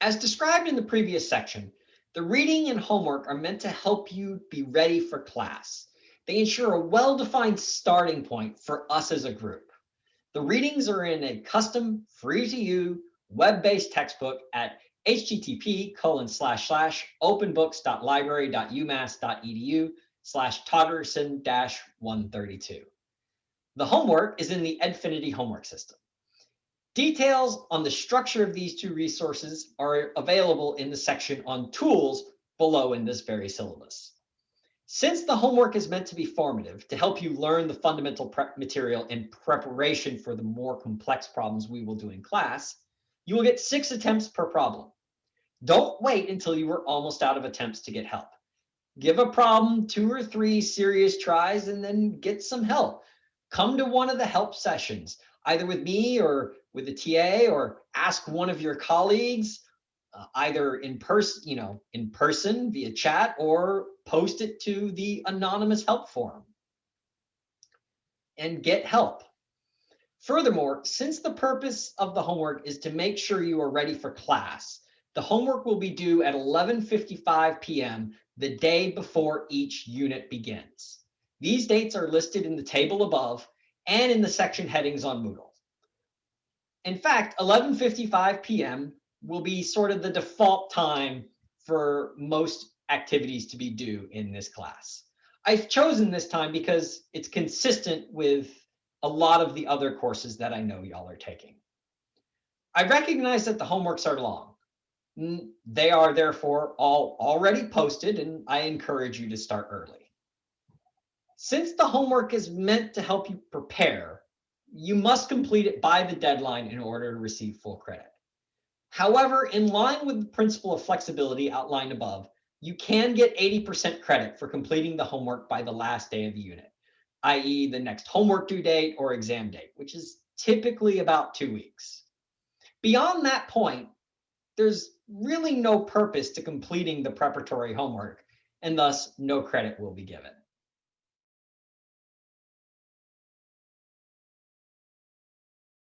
As described in the previous section, the reading and homework are meant to help you be ready for class. They ensure a well-defined starting point for us as a group. The readings are in a custom, free-to-use, web-based textbook at http colon slash slash openbooks.library.umass.edu slash Toggerson dash 132. The homework is in the Edfinity homework system. Details on the structure of these two resources are available in the section on tools below in this very syllabus. Since the homework is meant to be formative to help you learn the fundamental prep material in preparation for the more complex problems we will do in class, you will get six attempts per problem. Don't wait until you are almost out of attempts to get help. Give a problem two or three serious tries and then get some help. Come to one of the help sessions, either with me or with the TA or ask one of your colleagues, uh, either in person, you know, in person via chat or post it to the anonymous help forum and get help. Furthermore, since the purpose of the homework is to make sure you are ready for class, the homework will be due at 11.55 p.m. the day before each unit begins. These dates are listed in the table above and in the section headings on Moodle. In fact, 11.55 p.m. will be sort of the default time for most activities to be due in this class. I've chosen this time because it's consistent with a lot of the other courses that I know y'all are taking. I recognize that the homeworks are long. They are therefore all already posted and I encourage you to start early. Since the homework is meant to help you prepare, you must complete it by the deadline in order to receive full credit. However, in line with the principle of flexibility outlined above, you can get 80% credit for completing the homework by the last day of the unit, i.e. the next homework due date or exam date, which is typically about two weeks. Beyond that point, there's really no purpose to completing the preparatory homework and thus no credit will be given.